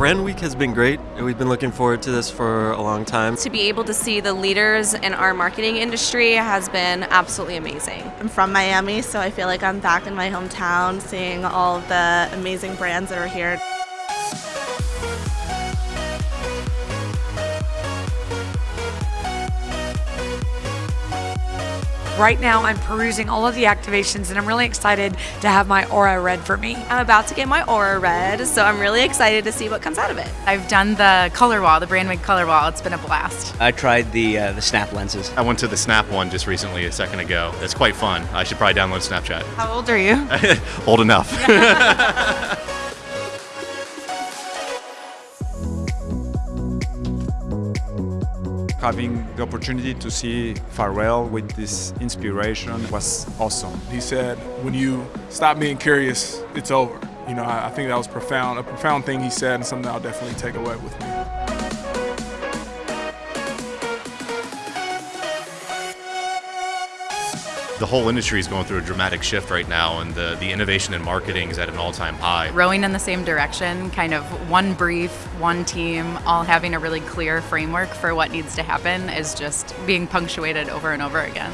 Brand Week has been great. And we've been looking forward to this for a long time. To be able to see the leaders in our marketing industry has been absolutely amazing. I'm from Miami, so I feel like I'm back in my hometown seeing all the amazing brands that are here. Right now, I'm perusing all of the activations and I'm really excited to have my Aura read for me. I'm about to get my Aura read, so I'm really excited to see what comes out of it. I've done the color wall, the Brand Week color wall. It's been a blast. I tried the uh, the Snap lenses. I went to the Snap one just recently, a second ago. It's quite fun. I should probably download Snapchat. How old are you? Old enough. Having the opportunity to see Pharrell with this inspiration was awesome. He said, when you stop being curious, it's over. You know, I, I think that was profound, a profound thing he said and something I'll definitely take away with me. The whole industry is going through a dramatic shift right now, and the, the innovation in marketing is at an all time high. Rowing in the same direction, kind of one brief, one team, all having a really clear framework for what needs to happen is just being punctuated over and over again.